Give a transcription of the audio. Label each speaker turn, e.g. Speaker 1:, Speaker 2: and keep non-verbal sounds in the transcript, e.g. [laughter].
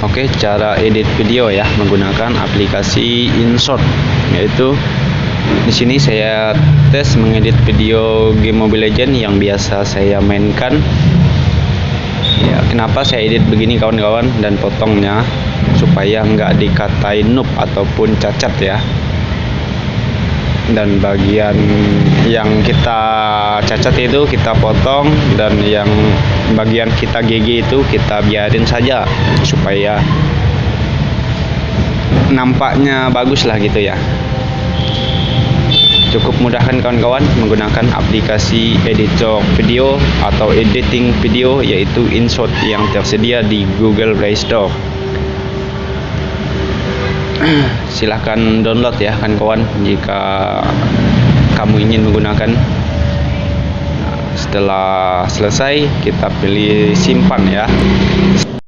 Speaker 1: Oke, cara edit video ya menggunakan aplikasi InShot yaitu di sini saya tes mengedit video game Mobile Legend yang biasa saya mainkan. Ya, kenapa saya edit begini kawan-kawan dan potongnya supaya nggak dikatain noob ataupun cacat ya dan bagian yang kita cacat itu kita potong dan yang bagian kita GG itu kita biarin saja supaya nampaknya bagus lah gitu ya. Cukup mudahkan kawan-kawan menggunakan aplikasi editor video atau editing video yaitu InShot yang tersedia di Google Play Store. [clears throat] Silahkan download ya kan kawan jika kamu ingin menggunakan setelah selesai kita pilih simpan ya